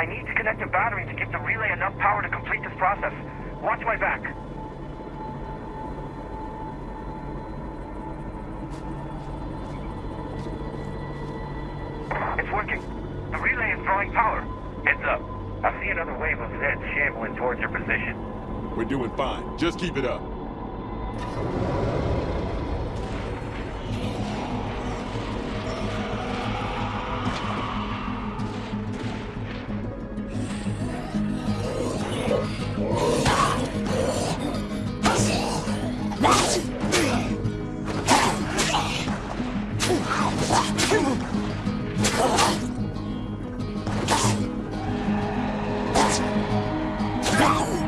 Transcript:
I need to connect a battery to give the relay enough power to complete this process. Watch my back. It's working. The relay is drawing power. Heads up. I see another wave of Zeds shambling towards your position. We're doing fine. Just keep it up. Wow!